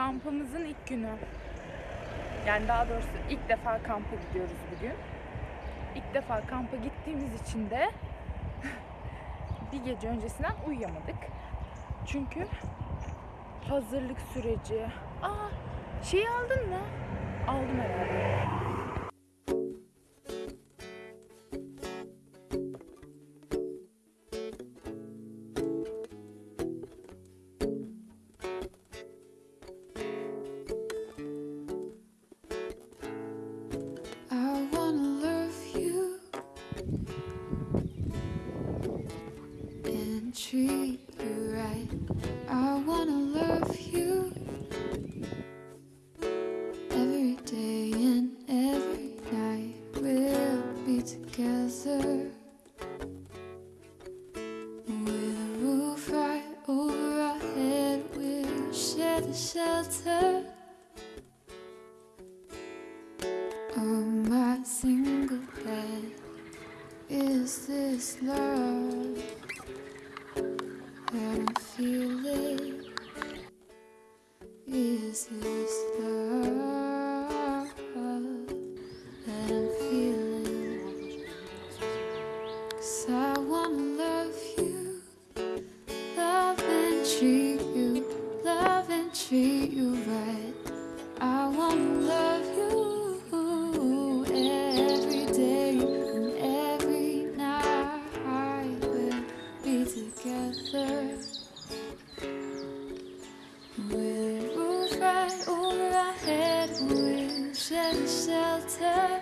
Kampımızın ilk günü. Yani daha doğrusu ilk defa kampa gidiyoruz bugün. İlk defa kampa gittiğimiz için de bir gece öncesinden uyuyamadık. Çünkü hazırlık süreci. Aa, şeyi aldın mı? Aldım herhalde. Treat you right. I wanna love you every day and every night. We'll be together with a roof right over our head. We'll share the shelter. on my single bed. Is this love I'm feeling? Is this Shelter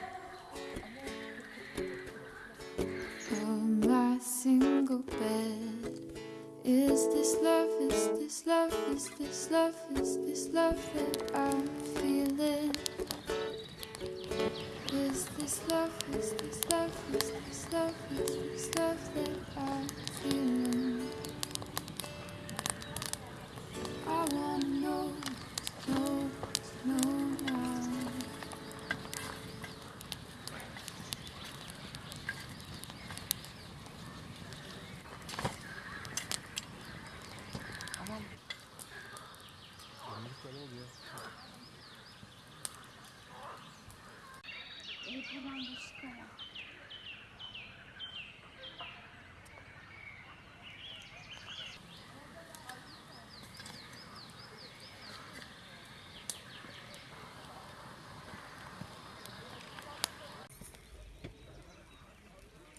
on my single bed. Is this love? Is this love? Is this love? Is this love that I'm feeling? Is this love? Is this love? Is this love? Is this love that I'm feeling?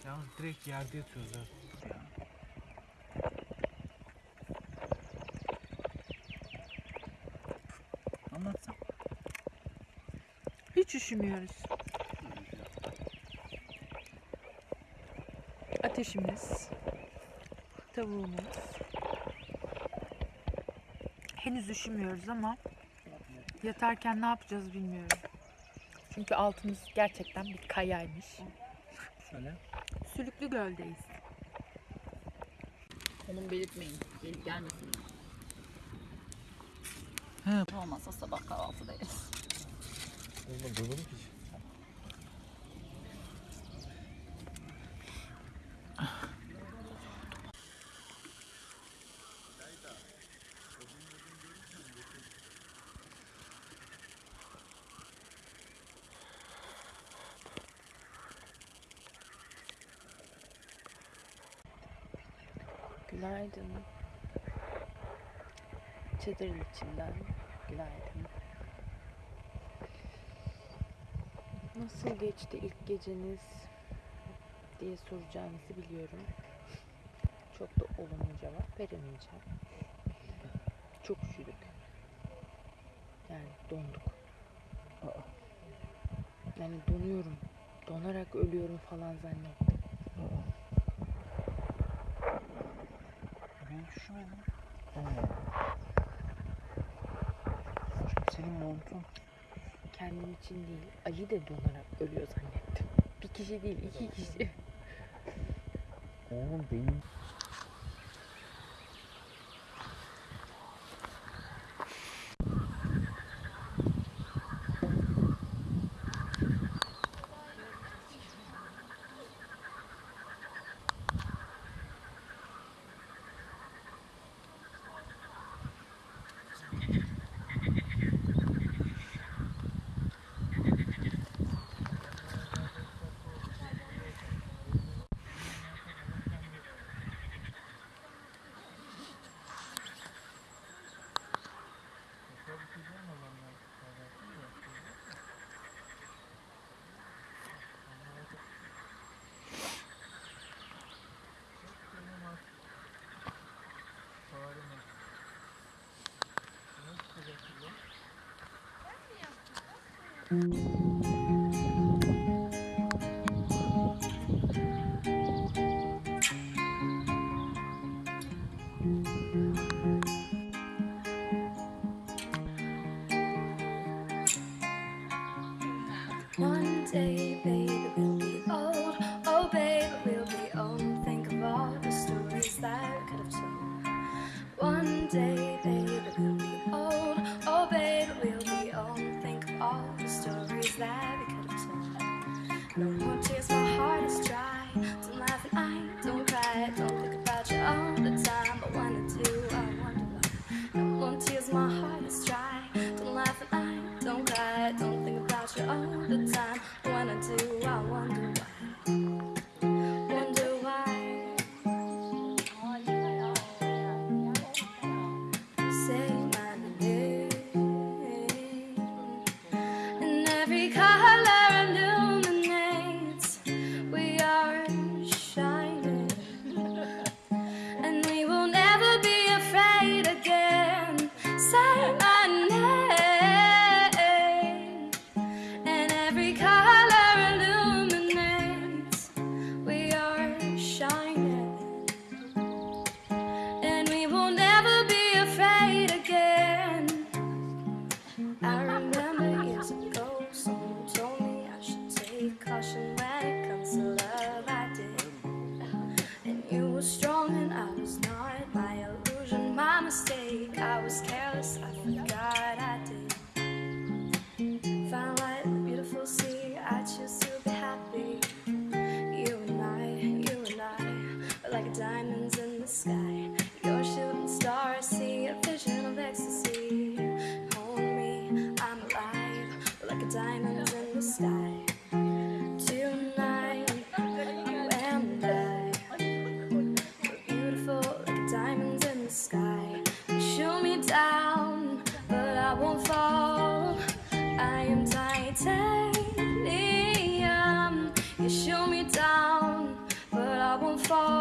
Yalnız direkt yerde yatıyoruz ha. Anlatsam. Hiç üşümüyoruz. Ateşimiz, tavuğumuz. Henüz üşümüyoruz ama yatarken ne yapacağız bilmiyorum. Çünkü altımız gerçekten bir kayaymış. Şöyle. Sülüklü Göl'deyiz. Konum belirtmeyin. Gelip gelmesin. He. Olmazsa sabah kahvaltıdayız. Oğlum durdum ki. Günaydın. Çadırın içinden günaydın. Nasıl geçti ilk geceniz diye soracağınızı biliyorum. Çok da olumlu cevap veremeyeceğim. Çok üşüdük. Yani donduk. Yani donuyorum. Donarak ölüyorum falan zannettim. Üşümedim. Çünkü senin montun. kendim için değil, Ali de donarak ölüyor zannettim. Bir kişi değil, iki kişi. Oğlum benim. One day, baby, Bye.